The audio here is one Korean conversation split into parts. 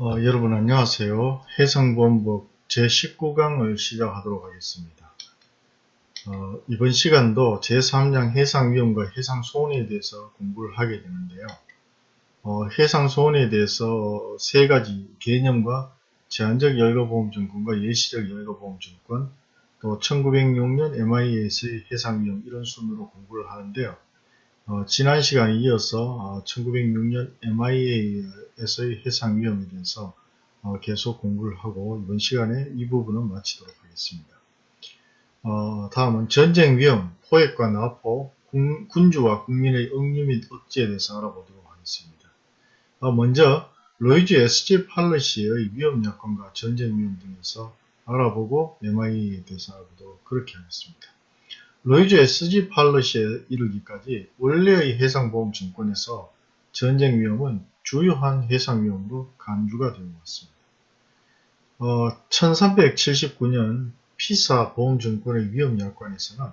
어, 여러분 안녕하세요. 해상보험법 제19강을 시작하도록 하겠습니다. 어, 이번 시간도 제3장 해상위험과 해상손해에 대해서 공부를 하게 되는데요. 어, 해상손해에 대해서 세 가지 개념과 제한적 여가보험증권과 예시적 여가보험증권 또 1906년 MIA에서의 해상위험 이런 순으로 공부를 하는데요. 어, 지난 시간에 이어서 1906년 어, MIA에서의 해상 위험에 대해서 어, 계속 공부를 하고 이번 시간에 이 부분은 마치도록 하겠습니다. 다음은 전쟁 위험, 포획과 나포, 군주와 국민의 억류 및 억제에 대해서 알아보도록 하겠습니다. 먼저 로이즈 SG 팔러시의 위험 여건과 전쟁 위험 등에서 알아보고 MIA에 대해서 알아보도록 그렇게 하겠습니다. 로이즈 SG 팔러시에 이르기까지 원래의 해상보험증권에서 전쟁 위험은 주요한 해상 위험으로 간주가 되어 왔습니다. 어, 1379년 피사 보험증권의 위험약관에서는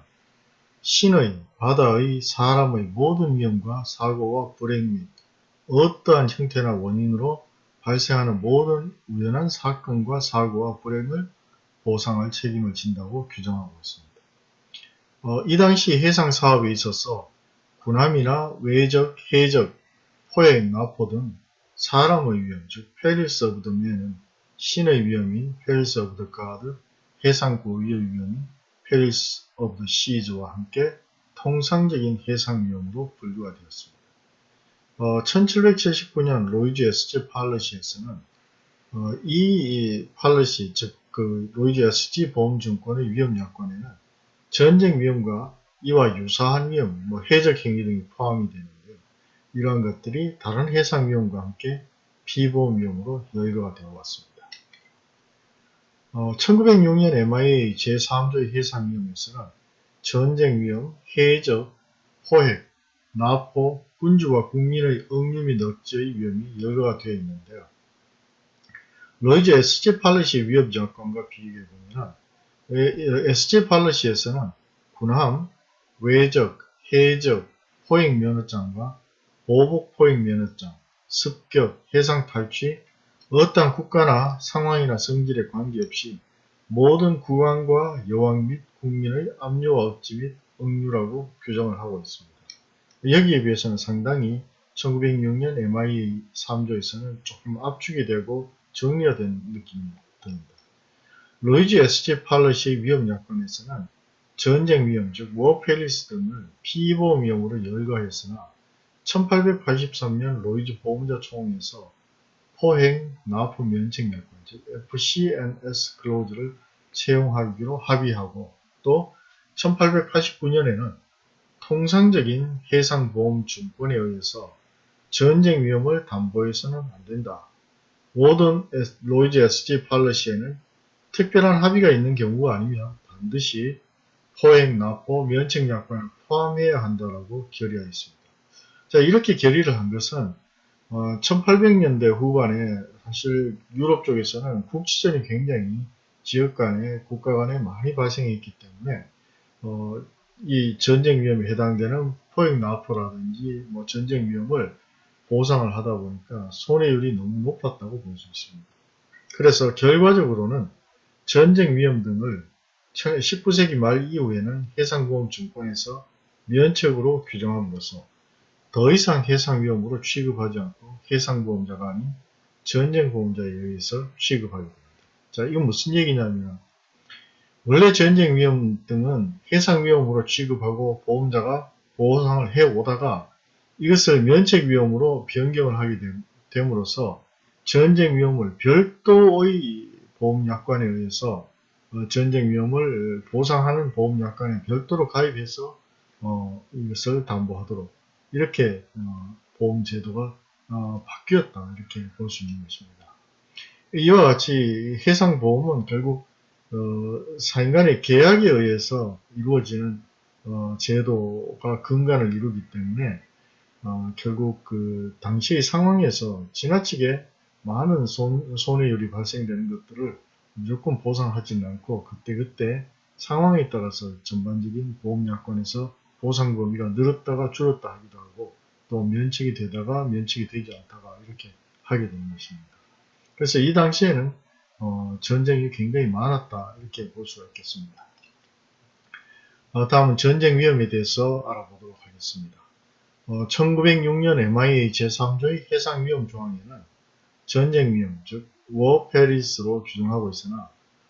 신의, 바다의, 사람의 모든 위험과 사고와 불행 및 어떠한 형태나 원인으로 발생하는 모든 우연한 사건과 사고와 불행을 보상할 책임을 진다고 규정하고 있습니다. 어, 이 당시 해상 사업에 있어서 군함이나 외적, 해적, 포획, 나포 등 사람의 위험, 즉 perils of the man은 신의 위험인 perils of the God, 해상 고유의 위험인 perils of the seas와 함께 통상적인 해상 위험으로 분류가 되었습니다. 어, 1779년 로이즈 SG policy에서는 어, 이 policy, 즉 그 로이즈 SG 보험증권의 위험약관에는 전쟁 위험과 이와 유사한 위험, 뭐 해적 행위 등이 포함이 되는데요. 이러한 것들이 다른 해상 위험과 함께 피보험 위험으로 열거가 되어 왔습니다. 어, 1906년 MIA 제3조의 해상 위험에서는 전쟁 위험, 해적, 포획, 나포, 군주와 국민의 억류 및 억제의 위험이 열거가 되어 있는데요. 로이즈 SG policy 위험 약관과 비교해 보면 SG 팔러시에서는 군함, 외적, 해적, 포획 면허장과 보복 포획 면허장, 습격, 해상 탈취, 어떠한 국가나 상황이나 성질에 관계없이 모든 국왕과 여왕 및 국민의 압류와 억지 및 억류라고 규정을 하고 있습니다. 여기에 비해서는 상당히 1906년 MIA 3조에서는 조금 압축이 되고 정리가 된 느낌이 듭니다. 로이즈 SG 팔러시의 위험 약관에서는 전쟁 위험, 즉 war perils 등을 피보험 위험으로 열거했으나 1883년 로이즈 보험자 총회에서 포획 나포 면책 약관, 즉 FC&S clause를 채용하기로 합의하고 또 1889년에는 통상적인 해상보험증권에 의해서 전쟁 위험을 담보해서는 안된다. 모든 로이즈 SG 팔러시에는 특별한 합의가 있는 경우가 아니면 반드시 포획, 납부, 면책 약관을 포함해야 한다고 결의하였습니다. 자, 이렇게 결의를 한 것은 어, 1800년대 후반에 사실 유럽 쪽에서는 국지전이 굉장히 지역 간에 국가 간에 많이 발생했기 때문에 어, 이 전쟁 위험에 해당되는 포획 납포라든지 뭐 전쟁 위험을 보상을 하다 보니까 손해율이 너무 높았다고 볼 수 있습니다. 그래서 결과적으로는 전쟁 위험 등을 19세기 말 이후에는 해상보험증권에서 면책으로 규정함으로써 더 이상 해상 위험으로 취급하지 않고 해상보험자가 아닌 전쟁보험자에 의해서 취급하게 됩니다. 자, 이건 무슨 얘기냐면 원래 전쟁 위험 등은 해상 위험으로 취급하고 보험자가 보상을 해오다가 이것을 면책 위험으로 변경을 하게 됨으로써 전쟁 위험을 별도의 보험약관에 의해서 어, 전쟁 위험을 보상하는 보험약관에 별도로 가입해서 어, 이것을 담보하도록 이렇게 어, 보험제도가 어, 바뀌었다 이렇게 볼 수 있는 것입니다. 이와 같이 해상보험은 결국 어, 사인간의 계약에 의해서 이루어지는 어, 제도가 근간을 이루기 때문에 결국 그 당시의 상황에서 지나치게 많은 손, 손해율이 발생되는 것들을 무조건 보상하지는 않고 그때그때 상황에 따라서 전반적인 보험약관에서 보상 범위가 늘었다가 줄었다 하기도 하고 또 면책이 되다가 면책이 되지 않다가 이렇게 하게 되는 것입니다. 그래서 이 당시에는 어, 전쟁이 굉장히 많았다 이렇게 볼 수가 있겠습니다. 어, 다음은 전쟁 위험에 대해서 알아보도록 하겠습니다. 어, 1906년 MIA 제3조의 해상 위험 조항에는 전쟁 위험, 즉 Perris로 규정하고 있으나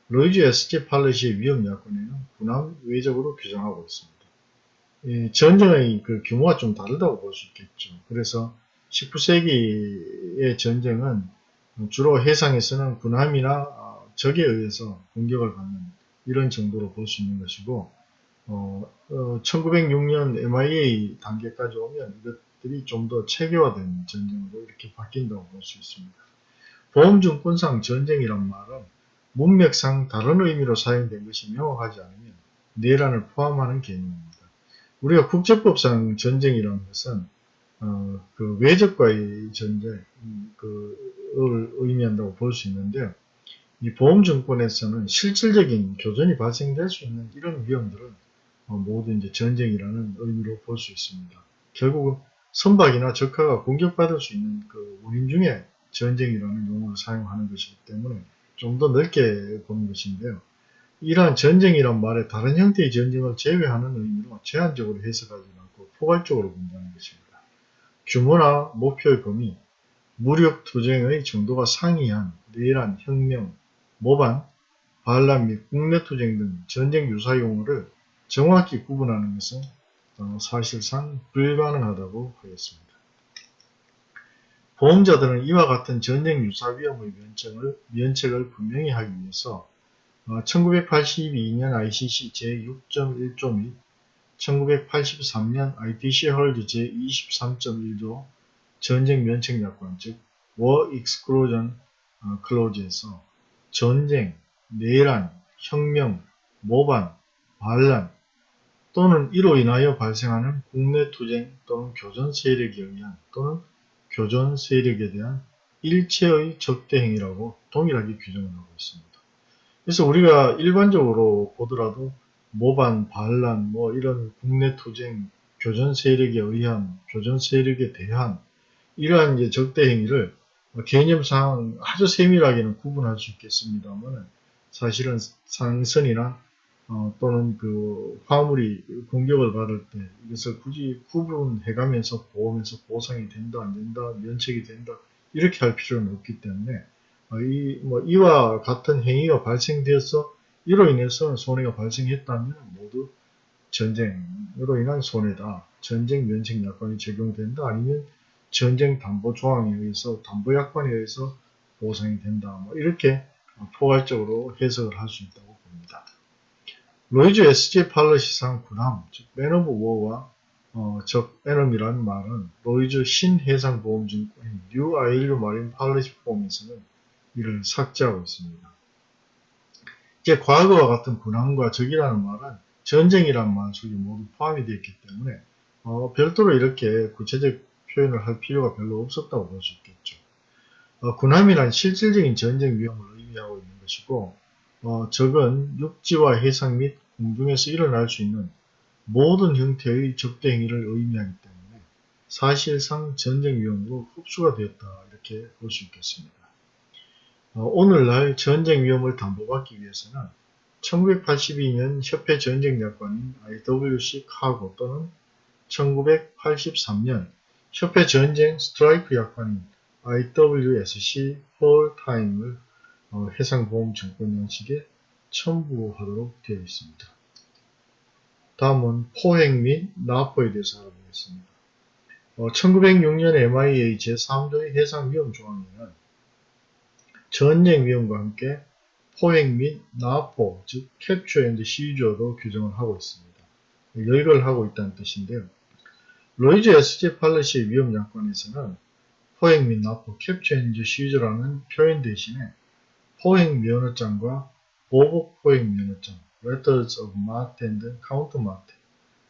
로이즈 SG 팔레시의 위험 야권에는 군함 외적으로 규정하고 있습니다. 이 전쟁의 그 규모가 좀 다르다고 볼 수 있겠죠. 그래서 19세기의 전쟁은 주로 해상에서는 군함이나 어, 적에 의해서 공격을 받는 이런 정도로 볼 수 있는 것이고 어, 1906년 MIA 단계까지 오면 이것들이 좀 더 체계화된 전쟁으로 이렇게 바뀐다고 볼 수 있습니다. 보험증권상 전쟁이란 말은 문맥상 다른 의미로 사용된 것이 명확하지 않으면 내란을 포함하는 개념입니다. 우리가 국제법상 전쟁이라는 것은 어, 그 외적과의 전쟁, 음, 그를 의미한다고 볼 수 있는데, 이 보험증권에서는 실질적인 교전이 발생될 수 있는 이런 위험들을 어, 모두 이제 전쟁이라는 의미로 볼 수 있습니다. 결국은 선박이나 적화가 공격받을 수 있는 그 원인 중에 전쟁이라는 용어를 사용하는 것이기 때문에 좀 더 넓게 보는 것인데요. 이러한 전쟁이란 말에 다른 형태의 전쟁을 제외하는 의미로 제한적으로 해석하지 않고 포괄적으로 본다는 것입니다. 규모나 목표의 범위, 무력 투쟁의 정도가 상이한 내란, 혁명, 모반, 반란 및 국내 투쟁 등 전쟁 유사 용어를 정확히 구분하는 것은 어, 사실상 불가능하다고 하겠습니다. 보험자들은 이와 같은 전쟁 유사 위험의 면책을, 면책을 분명히 하기 위해서 1982년 ICC 제6.1조 및 1983년 ITC 헐드 제23.1조 전쟁 면책 약관 즉 War Exclusion Clause에서 전쟁, 내란, 혁명, 모반, 반란 또는 이로 인하여 발생하는 국내 투쟁 또는 교전 세력에 의한 또는 교전 세력에 대한 일체의 적대 행위라고 동일하게 규정을 하고 있습니다. 그래서 우리가 일반적으로 보더라도 모반, 반란, 뭐 이런 국내 투쟁, 교전 세력에 의한, 교전 세력에 대한 이러한 이제 적대 행위를 개념상 아주 세밀하게는 구분할 수 있겠습니다만 사실은 상선이나 어, 또는 그 화물이 공격을 받을 때 이것을 굳이 구분해가면서 보면서 보상이 된다 안 된다 면책이 된다 이렇게 할 필요는 없기 때문에 어, 이, 뭐 이와 같은 행위가 발생되어서 이로 인해서 손해가 발생했다면 모두 전쟁으로 인한 손해다. 전쟁 면책 약관이 적용된다. 아니면 전쟁 담보 조항에 의해서 담보 약관에 의해서 보상이 된다. 뭐 이렇게 포괄적으로 해석을 할 수 있다고 봅니다. 로이즈 SG 팔러시상 군함, 즉 man of war와 어, 적 enemy라는 말은 로이즈 신해상 보험증권인 New ILU Marine Policy Form에서는 이를 삭제하고 있습니다. 이제 과거와 같은 군함과 적이라는 말은 전쟁이라는 말 속에 모두 포함이 되어 있기 때문에 어, 별도로 이렇게 구체적 표현을 할 필요가 별로 없었다고 볼 수 있겠죠. 어, 군함이란 실질적인 전쟁 위험을 의미하고 있는 것이고 어, 적은 육지와 해상 및 공중에서 일어날 수 있는 모든 형태의 적대 행위를 의미하기 때문에 사실상 전쟁 위험으로 흡수가 되었다 이렇게 볼 수 있겠습니다. 어, 오늘날 전쟁 위험을 담보받기 위해서는 1982년 협회 전쟁 약관인 IWC 카고 또는 1983년 협회 전쟁 스트라이크 약관인 IWSC 폴타임을 어, 해상보험증권 양식에 첨부하도록 되어 있습니다. 다음은 포획 및 납포에 대해서 알아보겠습니다. 어, 1906년 MIA 제3조의 해상위험 조항에는 전쟁 위험과 함께 포획 및 나포, 즉 capture and seizure도 규정을 하고 있습니다. 열거를 하고 있다는 뜻인데요. 로이즈 SG 팔러시의 위험 약관에서는 포획 및 나포, capture and seizure라는 표현 대신에 포획 면허장과 보복 포획 면허장, letters of marque and countermarque,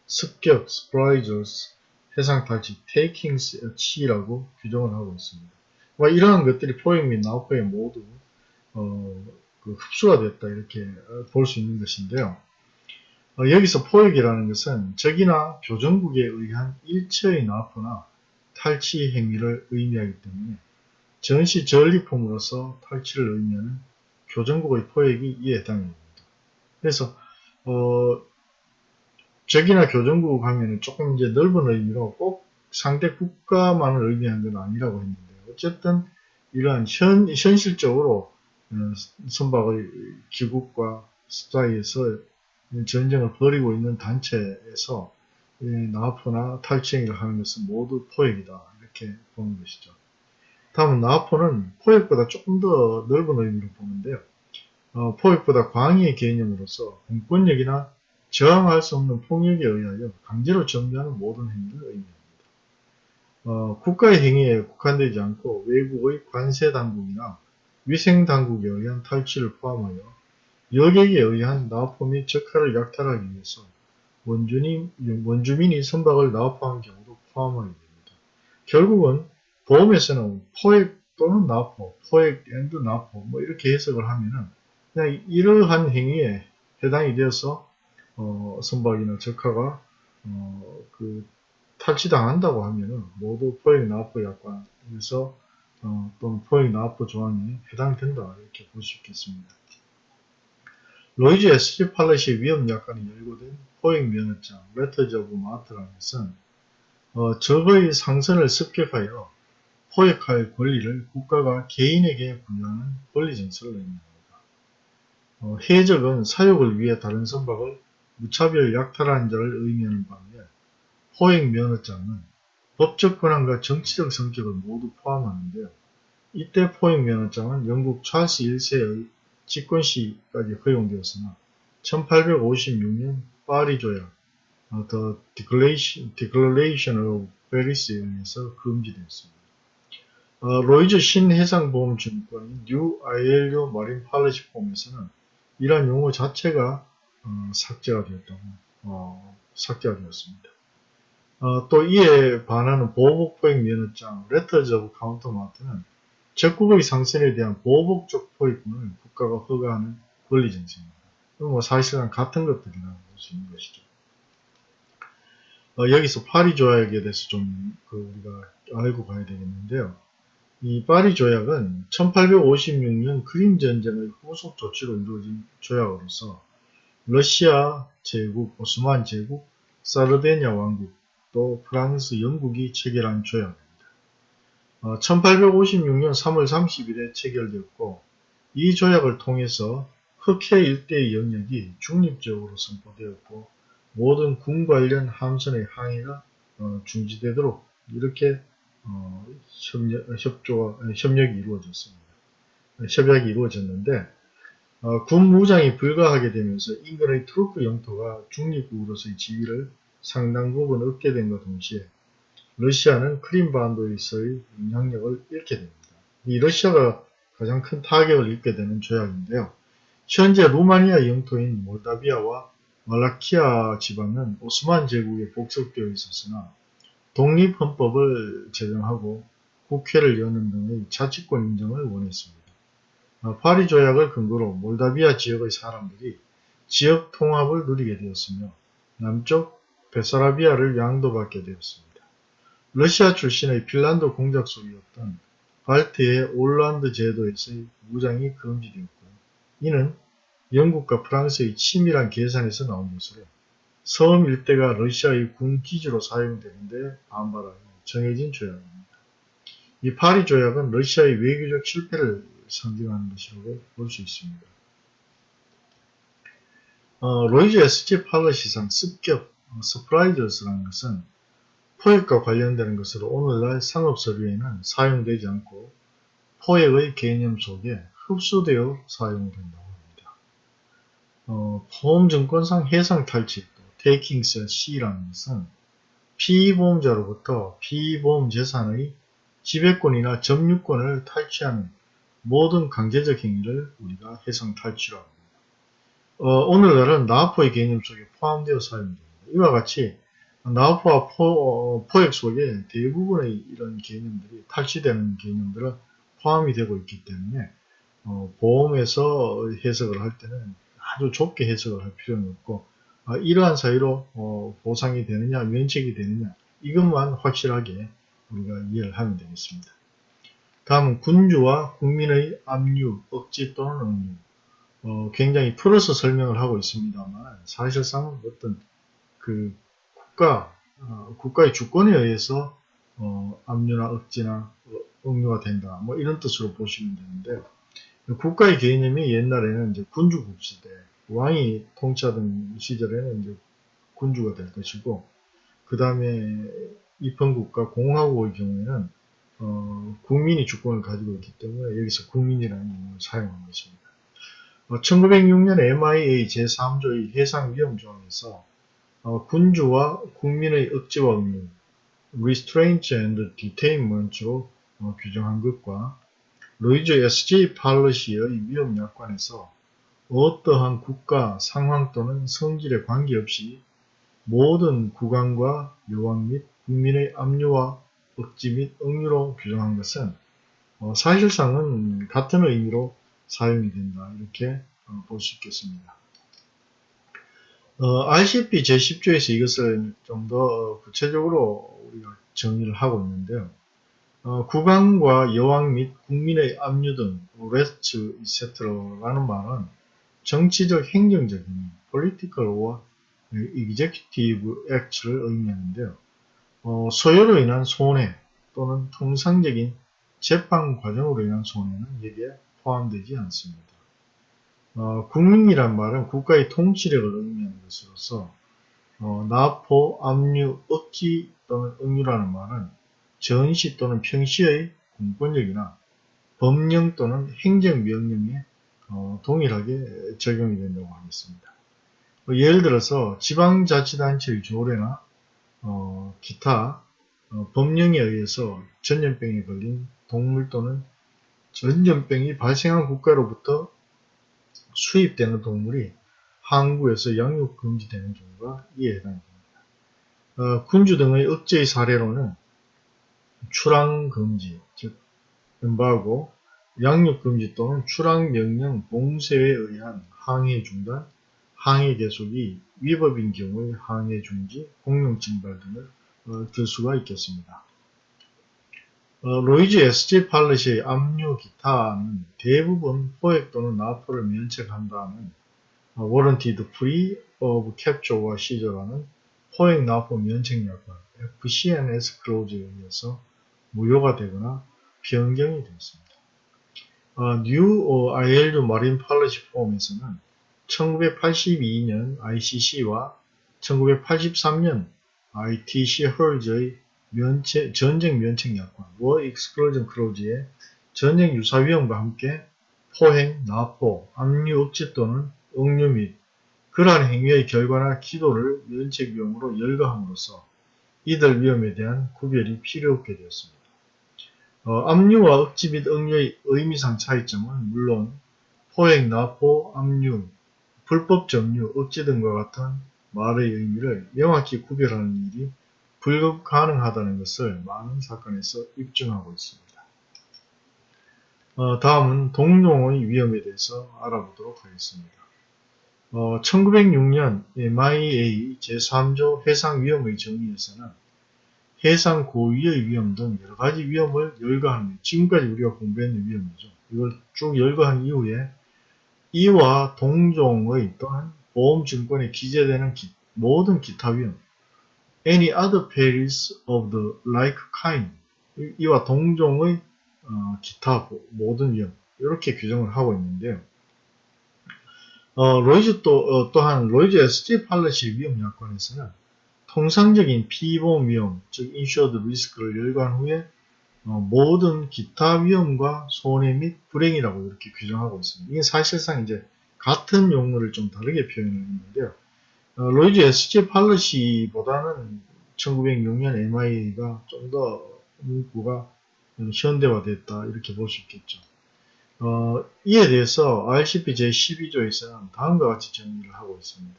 습격, surprisals, 해상 탈취, takings at sea라고 규정을 하고 있습니다. 뭐 이러한 것들이 포획 및 나우포에 모두 어, 그 흡수가 됐다 이렇게 볼 수 있는 것인데요. 어, 여기서 포획이라는 것은 적이나 교정국에 의한 일체의 납포나 탈취 행위를 의미하기 때문에 전시 전리품으로서 탈취를 의미하는 교정국의 포획이 이에 해당됩니다. 그래서 어, 적이나 교정국 하면은 조금 이제 넓은 의미로 꼭 상대 국가만을 의미하는 건 아니라고 했는데 어쨌든 이러한 현, 현실적으로 어, 선박의 기국과 사이에서 전쟁을 벌이고 있는 단체에서 나포나 탈취행위를 하는 것은 모두 포획이다 이렇게 보는 것이죠. 다음은 나포는 포획보다 조금 더 넓은 의미로 보는데요. 어, 포획보다 광의의 개념으로서 공권력이나 저항할 수 없는 폭력에 의하여 강제로 정비하는 모든 행위를 의미합니다. 어, 국가의 행위에 국한되지 않고 외국의 관세 당국이나 위생 당국에 의한 탈취를 포함하여 여객에 의한 나포 및 적하를 약탈하기 위해서 원주민, 원주민이 선박을 나포한 경우도 포함하게 됩니다. 결국은 보험에서는 포획 또는 나포, 포획 and 나포 뭐 이렇게 해석을 하면은 그냥 이러한 행위에 해당이 되어서 어, 선박이나 적하가 어, 그 탈취당한다고 하면은 모두 포획 나포 약관에서 어, 또는 포획 나포 조항에 해당된다 이렇게 볼 수 있겠습니다. 로이즈 SG policy 위험 약관에 열거된 포획 면허장 letters of marque라는 것은 어, 적의 상선을 습격하여 포획할 권리를 국가가 개인에게 부여하는 권리 증서를 의미합니다. 어, 해적은 사육을 위해 다른 선박을 무차별 약탈한 자를 의미하는 반면 포획 면허장은 법적 권한과 정치적 성격을 모두 포함하는데요. 이때 포획 면허장은 영국 찰스 1세의 집권 시까지 허용되었으나 1856년 파리 조약 어, The Declaration, Declaration of Paris에 의해서 금지되었습니다. 어, 로이즈 신해상보험증권인 New ILU Marine Policy Form에서는 이러한 용어 자체가 어, 삭제가 되었다고 어, 삭제가 되었습니다. 어, 또 이에 반하는 보복 포획 면허장 letters of countermarque는 적국의 상선에 대한 보복적 포획권을 국가가 허가하는 권리 증서입니다. 뭐 사실상 같은 것들이라고 볼 수 있는 것이죠. 어, 여기서 파리 조약에 대해서 좀 그 우리가 알고 가야 되겠는데요. 이 파리 조약은 1856년 크림 전쟁의 후속 조치로 이루어진 조약으로서 러시아 제국, 오스만 제국, 사르데냐 왕국, 또 프랑스, 영국이 체결한 조약입니다. 어, 1856년 3월 30일에 체결되었고 이 조약을 통해서 흑해 일대의 영역이 중립적으로 선포되었고 모든 군 관련 함선의 항해가 어, 중지되도록 이렇게 어, 협력, 협조가, 협력이 이루어졌습니다. 협약이 이루어졌는데 어, 군 무장이 불가하게 되면서 인근의 트루크 영토가 중립국으로서의 지위를 상당 부분 얻게 된과 동시에 러시아는 크림반도에서의 영향력을 잃게 됩니다. 이 러시아가 가장 큰 타격을 입게 되는 조약인데요. 현재 루마니아 영토인 몰다비아와 말라키아 지방은 오스만 제국에 복속되어 있었으나 독립헌법을 제정하고 국회를 여는 등의 자치권 인정을 원했습니다. 어, 파리 조약을 근거로 몰다비아 지역의 사람들이 지역 통합을 누리게 되었으며 남쪽 베사라비아를 양도받게 되었습니다. 러시아 출신의 핀란드 공작 속이었던 발트의 올란드 제도에서의 무장이 금지되었고 이는 영국과 프랑스의 치밀한 계산에서 나온 것으로 섬 일대가 러시아의 군 기지로 사용되는데 반발하여 정해진 조약입니다. 이 파리 조약은 러시아의 외교적 실패를 상징하는 것이라고 볼 수 있습니다. 어, 로이즈 SG policy상 습격, 어, surprisals라는 것은 포획과 관련되는 것으로 오늘날 상업 서류에는 사용되지 않고 포획의 개념 속에 흡수되어 사용된다고 합니다. 어, 보험증권상 해상 탈취, 테이킹스 C라는 것은 피보험자로부터 피보험 재산의 지배권이나 점유권을 탈취하는 모든 강제적 행위를 우리가 해상 탈취라고 합니다. 어, 오늘날은 나포의 개념 속에 포함되어 사용됩니다. 이와 같이 나우프와 포, 어, 획 속에 대부분의 이런 개념들이 탈취되는 개념들은 포함이 되고 있기 때문에 어, 보험에서 해석을 할 때는 아주 좁게 해석을 할 필요는 없고 어, 이러한 사유로 어, 보상이 되느냐 면책이 되느냐 이것만 확실하게 우리가 이해를 하면 되겠습니다. 다음은 군주와 국민의 압류, 억지 또는 억류. 어, 굉장히 풀어서 설명을 하고 있습니다만 사실상 어떤 그 국가, 어, 국가의 주권에 의해서 어, 압류나 억지나 억류가 된다. 뭐 이런 뜻으로 보시면 되는데요. 국가의 개념이 옛날에는 이제 군주국 시대, 왕이 통치하던 시절에는 이제 군주가 될 것이고, 그 다음에 입헌국가 공화국의 경우에는 어, 국민이 주권을 가지고 있기 때문에 여기서 국민이라는 용어를 사용한 것입니다. 어, 1906년 MIA 제3조의 해상위험조항에서 어, 군주와 국민의 억지와 의무, restraint and detainment로 어, 규정한 것과 로이즈 SJ 팔러시의 위험약관에서 어떠한 국가, 상황 또는 성질에 관계없이 모든 구간과 요원 및 국민의 압류와 억지 및 억류로 규정한 것은 어, 사실상은 같은 의미로 사용이 된다. 이렇게 어, 볼수 있겠습니다. 어, RCP 제10조에서 이것을 좀 더 구체적으로 우리가 정의를 하고 있는데요. 어, 국왕과 여왕 및 국민의 압류 등 레스트 이세트라는 말은 정치적 행정적인 political or executive act를 의미하는데요. 어, 소요로 인한 손해 또는 통상적인 재판 과정으로 인한 손해는 여기에 포함되지 않습니다. 어, 국민이란 말은 국가의 통치력을 의미하는 것으로서 어, 나포, 압류, 억지 또는 억류라는 말은 전시 또는 평시의 공권력이나 법령 또는 행정명령에 어, 동일하게 적용이 된다고 하겠습니다. 뭐 예를 들어서 지방자치단체의 조례나 어, 기타 어, 법령에 의해서 전염병에 걸린 동물 또는 전염병이 발생한 국가로부터 수입되는 동물이 항구에서 양육 금지되는 경우가 이에 해당됩니다. 어, 군주 등의 억제의 사례로는 출항 금지, 즉 embargo, 양육 금지 또는 출항 명령 봉쇄에 의한 항해 중단, 항해 계속이 위법인 경우의 항해 중지, 공용 징발 등을 어, 들 수가 있겠습니다. 어, 로이즈 SG 팔렛의 압류 기타는 대부분 포획 또는 나포를 면책한다는 어, Warranted Free of Capture와 시저라는 포획 나포 면책 약관 FC&S clause에 의해서 무효가 되거나 변경이 되었습니다. 어, New ILU 마린 팔러시 폼에서는 1982년 ICC와 1983년 ITC 헐즈의 면책, 전쟁 면책 약관 War Exclusion Clause의 전쟁 유사 위험과 함께 포행, 납포, 압류 억지 또는 억류 및 그러한 행위의 결과나 기도를 면책 위험으로 열거함으로써 이들 위험에 대한 구별이 필요 없게 되었습니다. 어, 압류와 억지 및 억류의 의미상 차이점은 물론 포획, 납포, 압류, 불법 점유, 억지 등과 같은 말의 의미를 명확히 구별하는 일이 불가능하다는 것을 많은 사건에서 입증하고 있습니다. 어, 다음은 동종의 위험에 대해서 알아보도록 하겠습니다. 어, 1906년 MIA 제3조 해상위험의 정의에서는 해상 고유의 위험 등 여러가지 위험을 열거하는 지금까지 우리가 공부했는 위험이죠. 이걸 쭉 열거한 이후에 이와 동종의 또는 보험증권에 기재되는 기, 모든 기타 위험 any other perils of the like kind 이와 동종의 어, 기타 모든 위험 이렇게 규정을 하고 있는데요. 어, 로이즈 또, 어, 또한 로이즈 SG policy 위험 약관에서는 통상적인 피보험 위험, 즉 insured risk를 열거한 후에 어, 모든 기타 위험과 손해 및 불행이라고 이렇게 규정하고 있습니다. 이게 사실상 이제 같은 용어를 좀 다르게 표현했는데요. 어, 로이즈 SG policy보다는 1906년 MIA가 좀 더 문구가 현대화됐다 이렇게 볼 수 있겠죠. 어, 이에 대해서 RCP 제12조에서는 다음과 같이 정리를 하고 있습니다.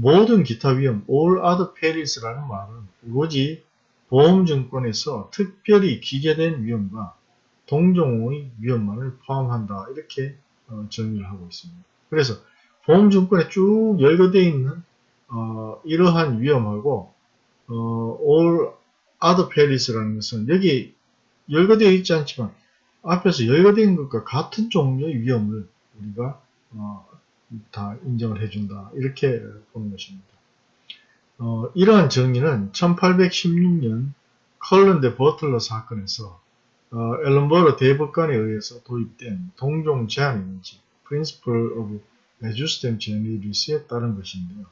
모든 기타 위험, all other perils라는 말은 오로지 보험증권에서 특별히 기재된 위험과 동종의 위험만을 포함한다. 이렇게 어, 정의를 하고 있습니다. 그래서 보험증권에 쭉 열거되어 있는 어, 이러한 위험하고 어, all other perils라는 것은 여기 열거되어 있지 않지만 앞에서 열거된 것과 같은 종류의 위험을 우리가 어, 다 인정을 해준다. 이렇게 보는 것입니다. 어, 이러한 정의는 1816년 컬런드 버틀러 사건에서 어, 앨런버러 대법관에 의해서 도입된 동종 제한 인지 Principle of Adjusted Generality에 따른 것인데요.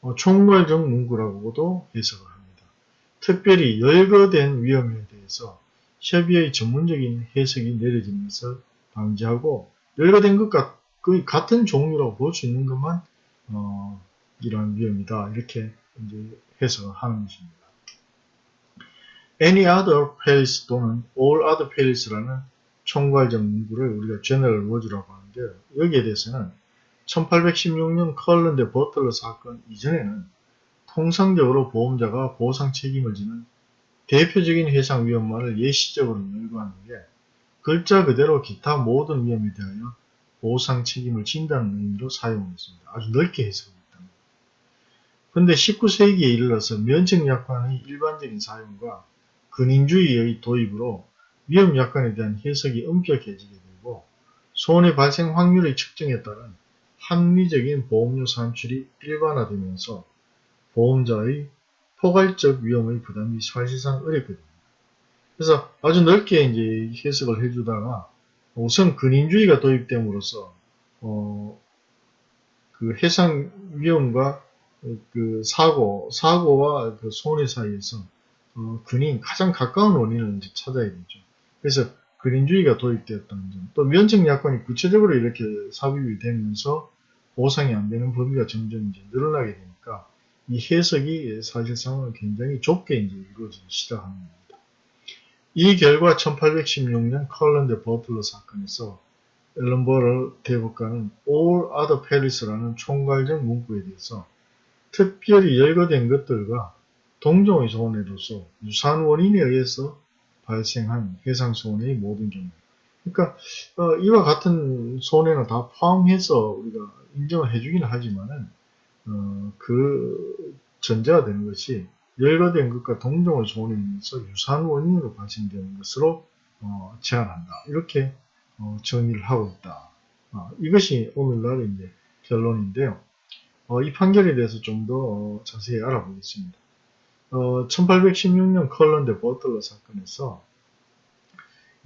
어, 총괄적 문구라고도 해석을 합니다. 특별히 열거된 위험에 대해서 협의의 전문적인 해석이 내려지는 것을 방지하고 열거된 것과 거의 같은 종류라고 볼 수 있는 것만 어, 이러한 위험이다 이렇게 이제 해석을 하는 것입니다. Any other palace 또는 all other palace라는 총괄적 문구를 우리가 general word라고 하는데요. 여기에 대해서는 1816년 컬런드 버틀러 사건 이전에는 통상적으로 보험자가 보상 책임을 지는 대표적인 해상 위험만을 예시적으로 열거하는 게 글자 그대로 기타 모든 위험에 대하여 보상 책임을 진다는 의미로 사용했습니다. 아주 넓게 해석했다. 그런데 19세기에 이르러서 면책 약관의 일반적인 사용과 근인주의의 도입으로 위험 약관에 대한 해석이 엄격해지게 되고 손해 발생 확률의 측정에 따른 합리적인 보험료 산출이 일반화되면서 보험자의 포괄적 위험의 부담이 사실상 어렵거든요. 그래서 아주 넓게 이제 해석을 해주다가 우선 근인주의가 도입됨으로써 어, 그 해상 위험과 그 사고, 사고와 그 손해 사이에서 어, 근인, 가장 가까운 원인을 이제 찾아야 되죠. 그래서 근인주의가 도입되었다는 점. 또 면책 약관이 구체적으로 이렇게 삽입이 되면서 보상이 안 되는 범위가 점점 이제 늘어나게 되니까 이 해석이 사실상은 굉장히 좁게 이제 이루어지기 시작하는 겁니다. 이 결과 1816년 컬런드 버틀러 사건에서 앨런 버럴 대법관은 All Other Palace라는 총괄적 문구에 대해서 특별히 열거된 것들과 동종의 손해로서 유사한 원인에 의해서 발생한 해상 손해의 모든 경우. 그러니까 어, 이와 같은 손해는 다 포함해서 우리가 인정을 해주기는 하지만은 어, 그 전제가 되는 것이 열거된 것과 동종을 손해에서 유사한 원인으로 발생되는 것으로 어, 제한한다. 이렇게 어, 정의를 하고 있다. 어, 이것이 오늘날 이제 결론인데요. 어, 이 판결에 대해서 좀더 어, 자세히 알아보겠습니다. 1816년 컬런드 버틀러 사건에서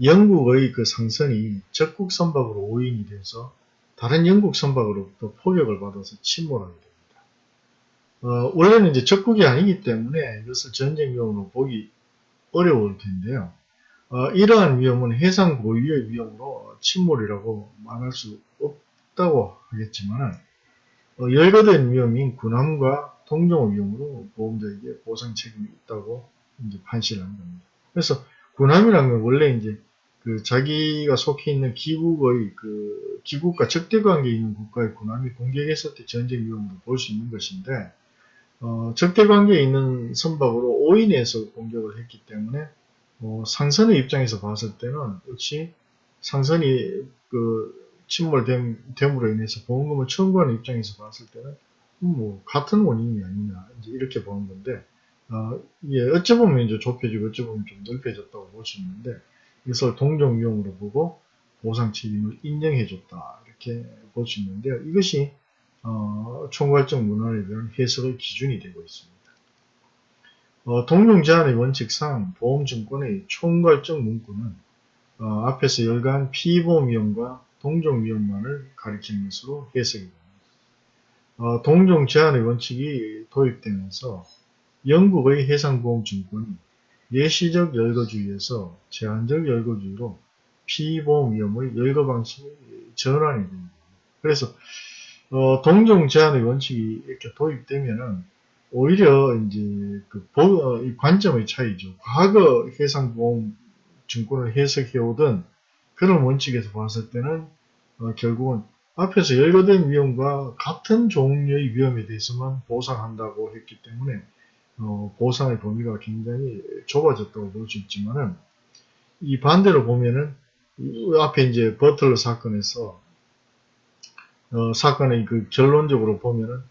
영국의 그 상선이 적국 선박으로 오인이 돼서 다른 영국 선박으로부터 포격을 받아서 침몰하게 됩니다. 어, 원래는 이제 적국이 아니기 때문에 이것을 전쟁 위험으로 보기 어려울 텐데요. 어, 이러한 위험은 해상 고유의 위험으로 침몰이라고 말할 수 없다고 하겠지만 어, 열거된 위험인 군함과 동종 위험으로 보험자에게 보상 책임이 있다고 이제 판시를 한 겁니다. 그래서 군함이라는 건 원래 이제 그 자기가 속해 있는 기국의 그 기국과 적대 관계에 있는 국가의 군함이 공격했을 때 전쟁 위험으로 볼 수 있는 것인데 어, 적대 관계에 있는 선박으로 오인해서 공격을 했기 때문에 어, 상선의 입장에서 봤을 때는 역시 상선이 그 침몰됨으로 인해서 보험금을 청구하는 입장에서 봤을 때는 뭐 같은 원인이 아니냐 이제 이렇게 보는 건데 어, 이게 어찌 보면 이제 좁혀지고 어찌 보면 좀 넓혀졌다고 볼 수 있는데 이것을 동종 위험으로 보고 보상 책임을 인정해줬다 이렇게 볼 수 있는데요. 이것이 어, 총괄적 문헌에 대한 해석의 기준이 되고 있습니다. 어, 동종 제한의 원칙상 보험증권의 총괄적 문구는 어, 앞에서 열간 피보험 위험과 동종 위험만을 가리키는 것으로 해석이 됩니다. 어, 동종 제한의 원칙이 도입되면서 영국의 해상보험증권이 예시적 열거주의에서 제한적 열거주의로 피보험 위험의 열거 방식이 전환이 됩니다. 그래서 어, 동종 제한의 원칙이 이렇게 도입되면은 오히려 이제 그 보, 어, 이 관점의 차이죠. 과거 해상보험 증권을 해석해오던 그런 원칙에서 봤을 때는 어, 결국은 앞에서 열거된 위험과 같은 종류의 위험에 대해서만 보상한다고 했기 때문에 어, 보상의 범위가 굉장히 좁아졌다고 볼 수 있지만은 이 반대로 보면은 앞에 이제 버틀러 사건에서 어, 사건의 그 결론적으로 보면은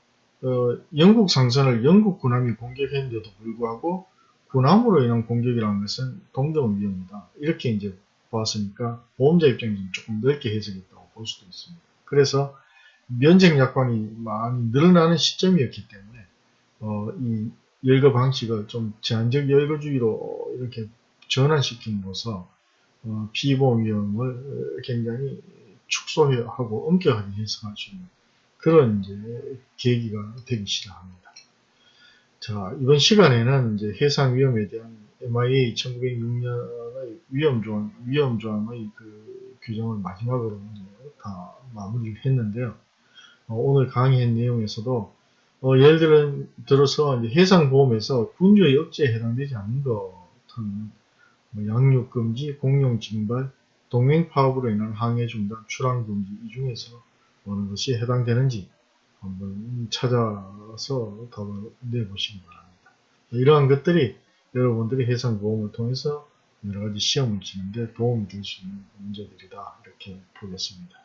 어, 영국 상선을 영국 군함이 공격했는데도 불구하고 군함으로 인한 공격이라는 것은 동종 위험이다. 이렇게 이제 보았으니까 보험자 입장에서는 조금 넓게 해석했다고 볼 수도 있습니다. 그래서 면책 약관이 많이 늘어나는 시점이었기 때문에 어, 이 열거 방식을 좀 제한적 열거주의로 이렇게 전환시킴으로써 어, 피보험 위험을 굉장히 축소하고 엄격하게 해석할 수 있는 그런 이제 계기가 되기 시작합니다. 자, 이번 시간에는 이제 해상 위험에 대한 MIA 1906년의 위험 조항, 위험 조항의 그 규정을 마지막으로 다 마무리를 했는데요. 어, 오늘 강의한 내용에서도 어, 예를 들어, 들어서 해상보험에서 군주의 억제에 해당되지 않는 것은 뭐 양육금지, 공룡징발, 동맹 파업으로 인한 항해 중단, 출항 금지 이 중에서 어느 것이 해당되는지 한번 찾아서 답을 내보시기 바랍니다. 이러한 것들이 여러분들이 해상보험을 통해서 여러 가지 시험을 치는데 도움이 될 수 있는 문제들이다 이렇게 보겠습니다.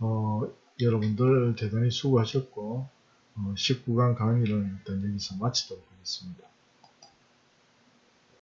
어, 여러분들 대단히 수고하셨고 어, 19강 강의를 일단 여기서 마치도록 하겠습니다.